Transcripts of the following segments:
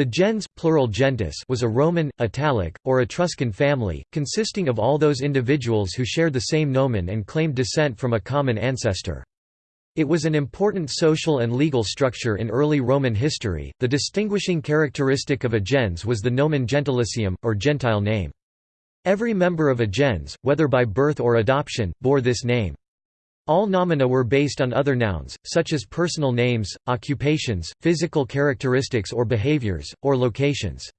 The gens plural gentes was a Roman, Italic, or Etruscan family, consisting of all those individuals who shared the same nomen and claimed descent from a common ancestor. It was an important social and legal structure in early Roman history. The distinguishing characteristic of a gens was the nomen gentilicium, or gentile name. Every member of a gens, whether by birth or adoption, bore this name. All nomina were based on other nouns, such as personal names, occupations, physical characteristics or behaviors, or locations.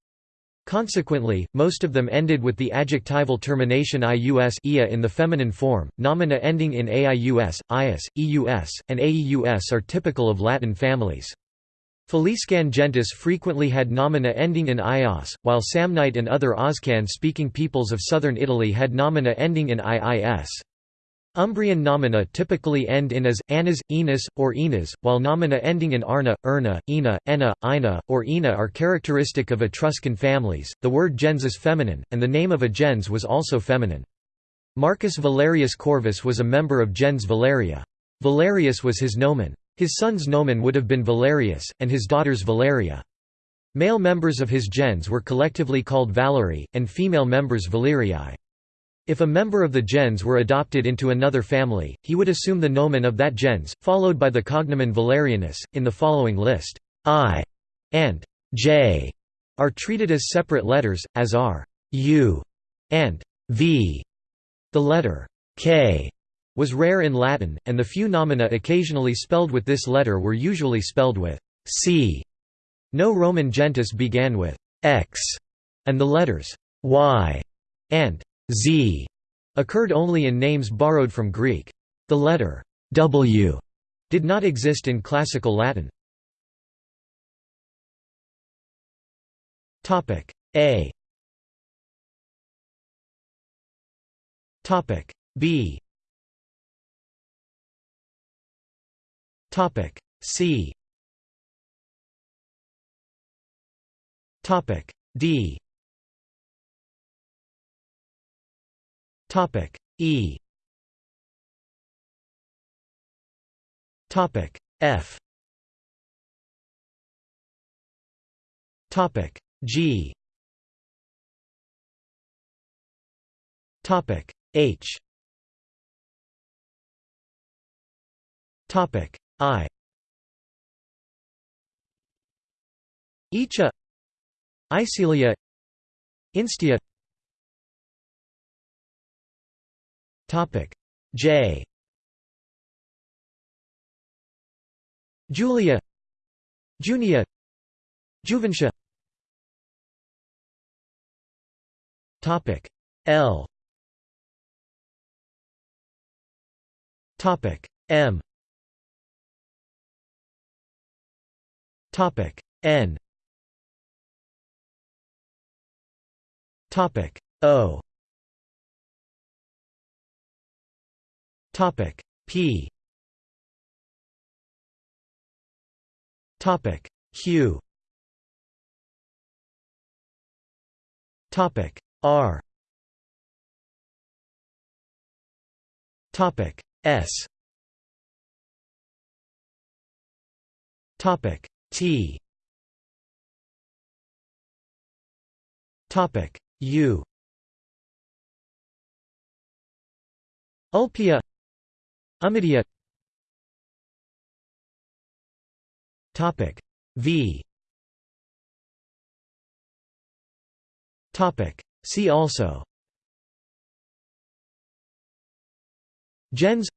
Consequently, most of them ended with the adjectival termination ius ia in the feminine form. Nomina ending in aius, ius, eus, and aeus are typical of Latin families. Faliscan gentes frequently had nomina ending in ios, while Samnite and other Oscan-speaking peoples of southern Italy had nomina ending in iis. Umbrian nomina typically end in as, anas, enas, or enas, while nomina ending in arna, erna, ena, ena, ina, or ena are characteristic of Etruscan families. The word gens is feminine, and the name of a gens was also feminine. Marcus Valerius Corvus was a member of gens Valeria. Valerius was his nomen. His son's nomen would have been Valerius, and his daughter's Valeria. Male members of his gens were collectively called Valerii, and female members Valerii. If a member of the gens were adopted into another family, he would assume the nomen of that gens, followed by the cognomen Valerianus. In the following list, I and J are treated as separate letters, as are U and V. The letter K was rare in Latin, and the few nomina occasionally spelled with this letter were usually spelled with C. No Roman gentes began with X, and the letters Y and z occurred only in names borrowed from Greek. The letter w did not exist in classical Latin. Topic A Topic B Topic C Topic D Topic. E. Topic. F. Topic. G. Topic. H. Topic. I. Icha. Icilia. Instia Topic. J. Julia. Junia. Juventia. Topic. L. Topic. M. Topic. N. Topic. O Topic. P. Topic. Q. Topic. R. Topic. S. Topic. T. Topic. U. Ulpia Ummidia Topic V. Topic See also. Gens.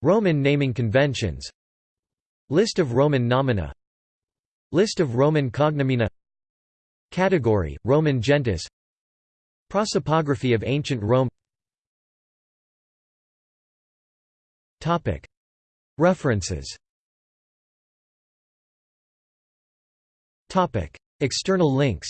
Roman naming conventions. List of Roman nomina. List of Roman cognomina Category, Roman gentes. Prosopography of ancient Rome References. External links